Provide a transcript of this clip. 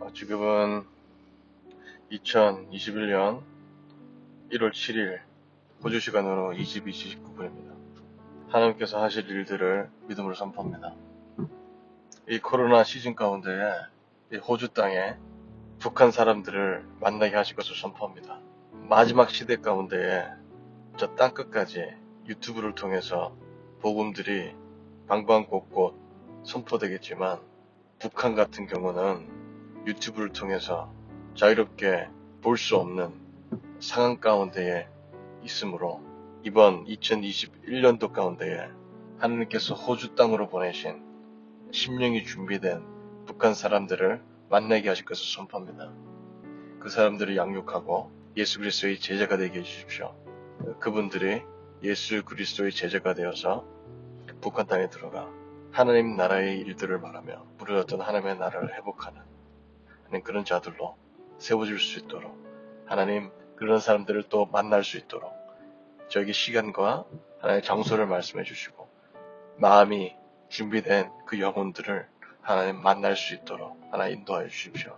어, 지금은 2021년 1월 7일 호주 시간으로 22시 19분입니다. 하나님께서 하실 일들을 믿음으로 선포합니다. 이 코로나 시즌 가운데에 이 호주 땅에 북한 사람들을 만나게 하실 것을 선포합니다. 마지막 시대 가운데에 저 땅 끝까지 유튜브를 통해서 복음들이 방방 곳곳 선포되겠지만 북한 같은 경우는 유튜브를 통해서 자유롭게 볼 수 없는 상황 가운데에 있으므로 이번 2021년도 가운데에 하나님께서 호주 땅으로 보내신 심령이 준비된 북한 사람들을 만나게 하실 것을 선포합니다. 그 사람들을 양육하고 예수 그리스도의 제자가 되게 해주십시오. 그분들이 예수 그리스도의 제자가 되어서 북한 땅에 들어가 하나님 나라의 일들을 말하며 무르졌던 하나님의 나라를 회복하는 그런 자들로 세워질 수 있도록 하나님 그런 사람들을 또 만날 수 있도록 저에게 시간과 하나님의 장소를 말씀해 주시고 마음이 준비된 그 영혼들을 하나님 만날 수 있도록 하나님 인도하여 주십시오.